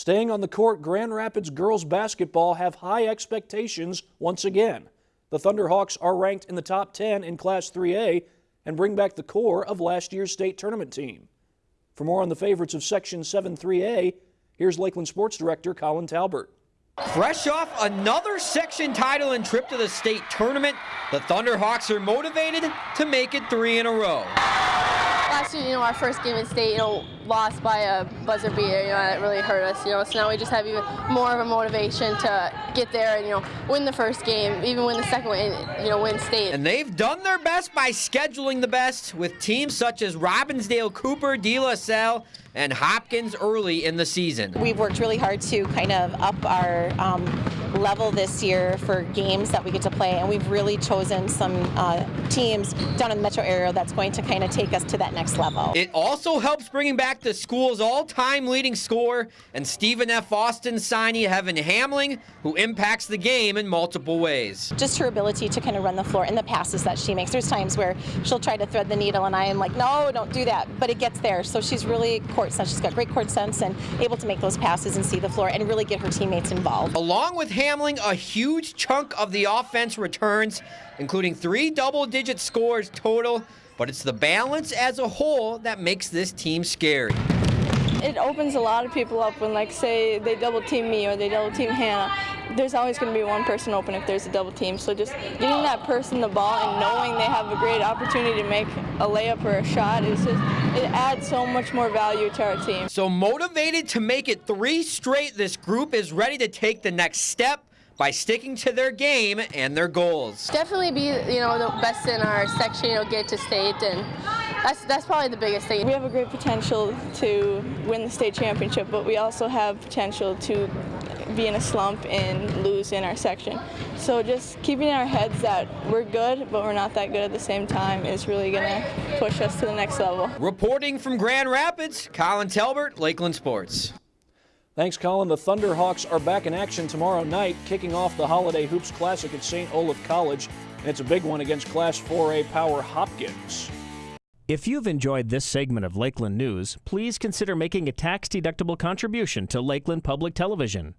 Staying on the court, Grand Rapids girls basketball have high expectations once again. The Thunderhawks are ranked in the top 10 in Class 3A and bring back the core of last year's state tournament team. For more on the favorites of Section 7 3A, here's Lakeland Sports Director Colin Talbert. Fresh off another section title and trip to the state tournament, the Thunderhawks are motivated to make it three in a row last year, you know, our first game in state, you know, lost by a buzzer beater, you know, that really hurt us, you know, so now we just have even more of a motivation to get there and, you know, win the first game, even win the second one, you know, win state. And they've done their best by scheduling the best with teams such as Robbinsdale, Cooper, De La Salle, and Hopkins early in the season. We've worked really hard to kind of up our um, level this year for games that we get to play, and we've really chosen some uh, teams down in the metro area that's going to kind of take us to that next level. It also helps bringing back the school's all-time leading scorer and Stephen F. Austin signee Heaven Hamling, who impacts the game in multiple ways. Just her ability to kind of run the floor and the passes that she makes. There's times where she'll try to thread the needle, and I am like, no, don't do that, but it gets there. So she's really court sense. She's got great court sense and able to make those passes and see the floor and really get her teammates involved. Along with Hamling, a huge chunk of the offense returns, including three double-digit scores total, but it's the balance as a whole that makes this team scary. It opens a lot of people up when, like, say they double team me or they double team Hannah. There's always going to be one person open if there's a double team. So just getting that person the ball and knowing they have a great opportunity to make a layup or a shot is just it adds so much more value to our team. So motivated to make it three straight, this group is ready to take the next step by sticking to their game and their goals. Definitely be, you know, the best in our section, you know, get to state and that's that's probably the biggest thing. We have a great potential to win the state championship, but we also have potential to be in a slump and lose in our section. So just keeping in our heads that we're good, but we're not that good at the same time is really going to push us to the next level. Reporting from Grand Rapids, Colin Talbert, Lakeland Sports. Thanks, Colin. The Thunderhawks are back in action tomorrow night, kicking off the Holiday Hoops Classic at St. Olaf College. And it's a big one against Class 4A power Hopkins. If you've enjoyed this segment of Lakeland News, please consider making a tax-deductible contribution to Lakeland Public Television.